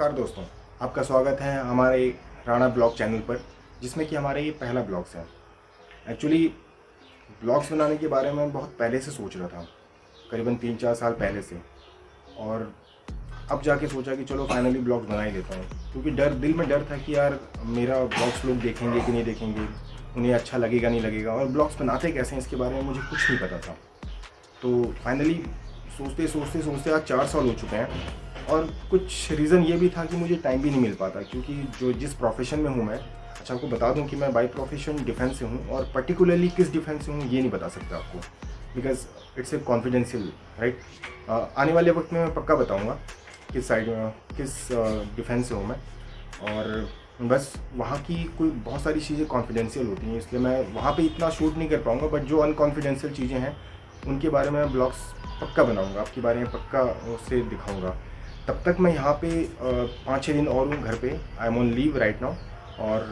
नमस्कार दोस्तों, आपका स्वागत है हमारे राणा ब्लॉग चैनल पर, जिसमें कि हमारा ये पहला ब्लॉग्स है। एक्चुअली, ब्लॉग्स बनाने के बारे में बहुत पहले से सोच रहा था, करीबन तीन चार साल पहले से। और अब जाके सोचा कि चलो फाइनली ब्लॉग्स बना ही देता हूँ, क्योंकि डर, दिल में डर था कि यार मेरा ब्लॉग्स लोग देखेंगे कि नहीं देखेंगे, उन्हें अच्छा लगेगा, नहीं लगेगा, और ब्लॉग्स बनाते कैसे हैं इसके बारे में मुझे कुछ नहीं पता था। तो फाइनली सोचते सोचते सोचते आज चार साल हो चुके हैं और कुछ रीज़न ये भी था कि मुझे टाइम भी नहीं मिल पाता, क्योंकि जो जिस प्रोफेशन में हूँ मैं अच्छा आपको बता दूँ कि मैं बाई प्रोफेशन डिफेंस से हूँ और पर्टिकुलरली किस डिफेंस से हूँ, ये नहीं बता सकता आपको। Because it's a confidential right आने वाले वक्त में मैं पक्का बताऊँगा किस साइड में किस डिफेंस से हूँ मैं। और बस वहाँ की कोई बहुत सारी चीज़ें कॉन्फिडेंशियल होती हैं, इसलिए मैं वहाँ पे इतना शूट नहीं कर पाऊँगा बट जो अनकॉन्फिडेंशियल चीज़ें हैं, उनके बारे में ब्लॉग्स पक्का बनाऊँगा, आपके बारे में पक्का उसे दिखाऊँगा। तब तक मैं यहाँ पे पाँच छः दिन और हूँ घर पे। I am on leave right now और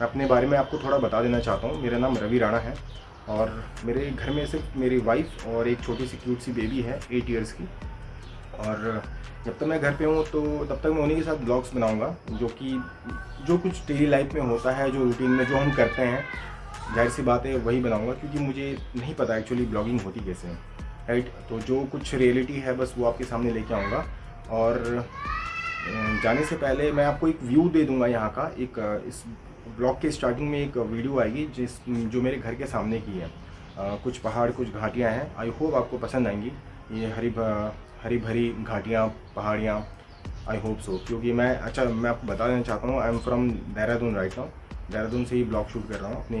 मैं अपने बारे में आपको थोड़ा बता देना चाहता हूँ। मेरा नाम रवि राणा है और मेरे घर में सिर्फ़ मेरी वाइफ और एक छोटी सी क्यूट सी बेबी है एट ईयर्स की। और जब तक मैं घर पे हूँ तो तब तक मैं उन्हीं के साथ ब्लॉग्स बनाऊँगा, जो कि, जो कुछ डेली लाइफ में होता है, जो रूटीन में जो हम करते हैं। ज़ाहिर सी बात है, वही बनाऊँगा, क्योंकि मुझे नहीं पता एक्चुअली ब्लॉगिंग होती कैसे राइट तो जो कुछ रियलिटी है, बस वो आपके सामने लेके आऊँगा। और जाने से पहले मैं आपको एक व्यू दे दूँगा यहाँ का। एक इस ब्लॉग के स्टार्टिंग में एक वीडियो आएगी, जिस, जो मेरे घर के सामने की है। कुछ पहाड़, कुछ घाटियाँ हैं। आई होप आपको पसंद आएँगी। ये हरी हरी भरी घाटियाँ, पहाड़ियाँ। आई होप सो क्योंकि मैं अच्छा मैं आपको बता देना चाहता हूँ I am from Dehradun right now Dehradun से ही ब्लॉग शूट कर रहा हूँ अपने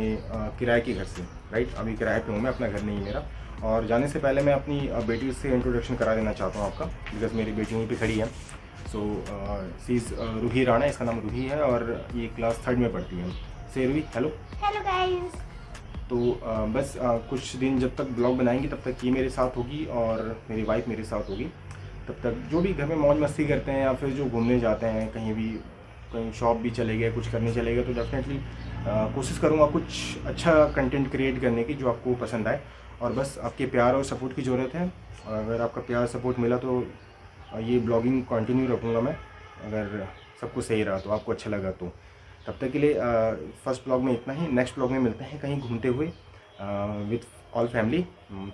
किराए के घर से राइट अभी किराए पे हूँ मैं अपना घर नहीं मेरा। और जाने से पहले मैं अपनी बेटी से इंट्रोडक्शन करा देना चाहता हूँ आपका बिकॉज़ मेरी बेटी वहीं पे खड़ी है। सो सीज रूही राणा इसका नाम रूही है और ये क्लास थर्ड में पढ़ती है। से रूही हेलो हेलो गाइस तो uh, बस uh, कुछ दिन जब तक ब्लॉग बनाएँगी तब तक ये मेरे साथ होगी और मेरी वाइफ मेरे साथ होगी। तब तक जो भी घर में मौज मस्ती करते हैं या फिर जो घूमने जाते हैं कहीं भी कहीं शॉप भी चले गए, कुछ करने चले गए तो डेफिनेटली कोशिश करूँगा कुछ अच्छा कंटेंट क्रिएट करने की जो आपको पसंद आए। और बस आपके प्यार और सपोर्ट की ज़रूरत है। और अगर आपका प्यार सपोर्ट मिला तो ये ब्लॉगिंग कंटिन्यू रखूँगा मैं, अगर सब कुछ सही रहा तो आपको अच्छा लगा तो। तब तक के लिए फ़र्स्ट ब्लॉग में इतना ही नेक्स्ट ब्लॉग में मिलते हैं कहीं घूमते हुए विथ ऑल फैमिली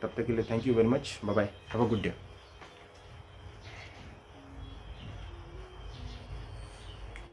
तब तक के लिए thank you very much bye bye have a good day